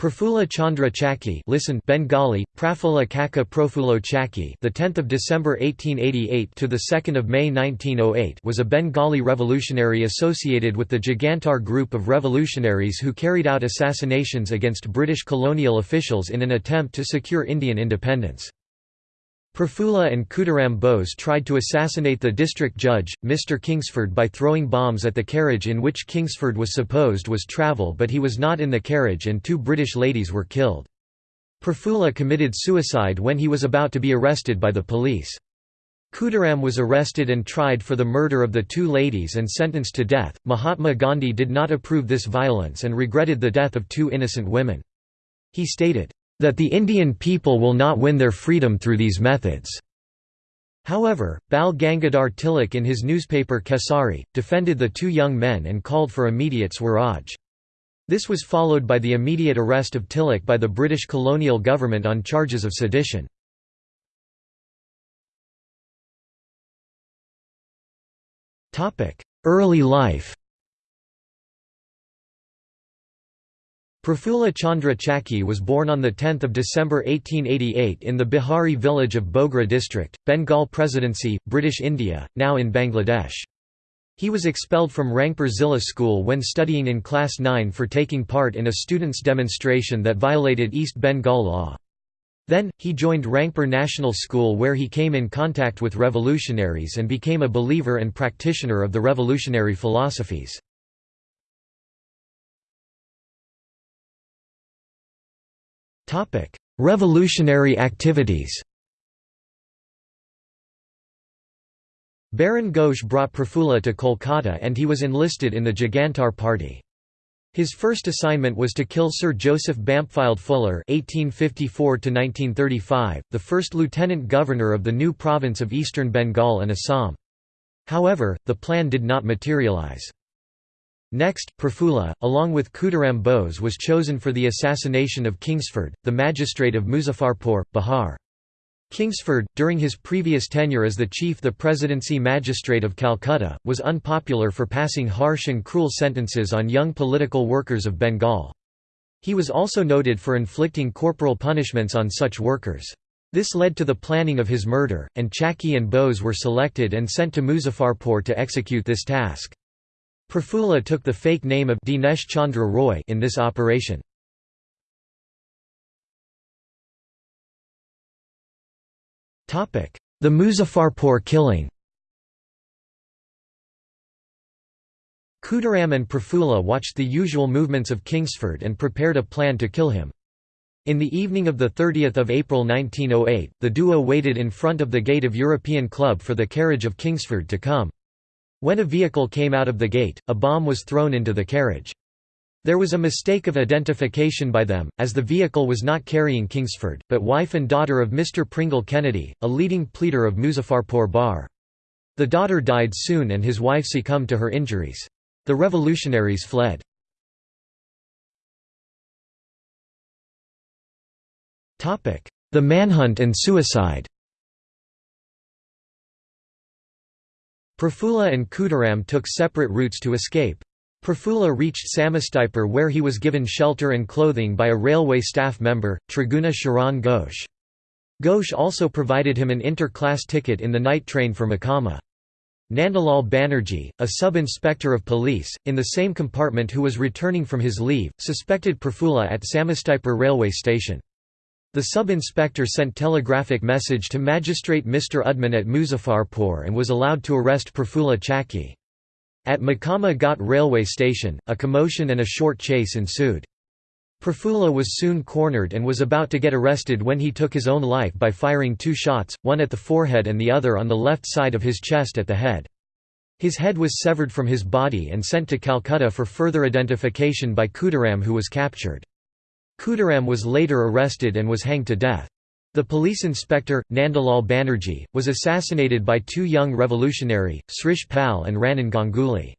Prafulla Chandra Chaki listen Bengali Prafulla Kaka Profulo Chakki the 10th of December 1888 to the 2nd of May 1908 was a Bengali revolutionary associated with the Jugantar group of revolutionaries who carried out assassinations against British colonial officials in an attempt to secure Indian independence Prafulla and Khudiram Bose tried to assassinate the district judge, Mr. Kingsford by throwing bombs at the carriage in which Kingsford was supposed was travel but he was not in the carriage and two British ladies were killed. Prafulla committed suicide when he was about to be arrested by the police. Khudiram was arrested and tried for the murder of the two ladies and sentenced to death. Mahatma Gandhi did not approve this violence and regretted the death of two innocent women. He stated, that the Indian people will not win their freedom through these methods. However, Bal Gangadhar Tilak in his newspaper Kesari, defended the two young men and called for immediate Swaraj. This was followed by the immediate arrest of Tilak by the British colonial government on charges of sedition. Early life Prafulla Chandra Chaki was born on 10 December 1888 in the Bihari village of Bogra district, Bengal Presidency, British India, now in Bangladesh. He was expelled from Rangpur Zilla School when studying in Class 9 for taking part in a students' demonstration that violated East Bengal law. Then, he joined Rangpur National School where he came in contact with revolutionaries and became a believer and practitioner of the revolutionary philosophies. Revolutionary activities Barin Ghosh brought Prafulla to Kolkata and he was enlisted in the Jugantar Party. His first assignment was to kill Sir Joseph Bampfylde Fuller (1854–1935), the first lieutenant governor of the new province of Eastern Bengal and Assam. However, the plan did not materialize. Next, Prafulla, along with Khudiram Bose was chosen for the assassination of Kingsford, the magistrate of Muzaffarpur, Bihar. Kingsford, during his previous tenure as the chief the presidency magistrate of Calcutta, was unpopular for passing harsh and cruel sentences on young political workers of Bengal. He was also noted for inflicting corporal punishments on such workers. This led to the planning of his murder, and Chakki and Bose were selected and sent to Muzaffarpur to execute this task. Prafulla took the fake name of Dinesh Chandra Roy in this operation. The Muzaffarpur killing Khudiram and Prafulla watched the usual movements of Kingsford and prepared a plan to kill him. In the evening of 30 April 1908, the duo waited in front of the gate of European Club for the carriage of Kingsford to come. When a vehicle came out of the gate, a bomb was thrown into the carriage. There was a mistake of identification by them, as the vehicle was not carrying Kingsford, but wife and daughter of Mr. Pringle Kennedy, a leading pleader of Muzaffarpur Bar. The daughter died soon and his wife succumbed to her injuries. The revolutionaries fled. The manhunt and suicide Prafulla and Khudiram took separate routes to escape. Prafulla reached Samastipur where he was given shelter and clothing by a railway staff member, Triguna Sharan Ghosh. Ghosh also provided him an inter-class ticket in the night train for Mokama. Nandalal Banerjee, a sub-inspector of police, in the same compartment who was returning from his leave, suspected Prafulla at Samastipur railway station. The sub-inspector sent telegraphic message to Magistrate Mr. Woodman at Muzaffarpur and was allowed to arrest Prafulla Chaki. At Mokama Ghat railway station, a commotion and a short chase ensued. Prafulla was soon cornered and was about to get arrested when he took his own life by firing two shots, one at the forehead and the other on the left side of his chest at the head. His head was severed from his body and sent to Calcutta for further identification by Khudiram who was captured. Khudiram was later arrested and was hanged to death. The police inspector, Nandalal Banerjee, was assassinated by two young revolutionary, Srish Pal and Ranen Ganguly.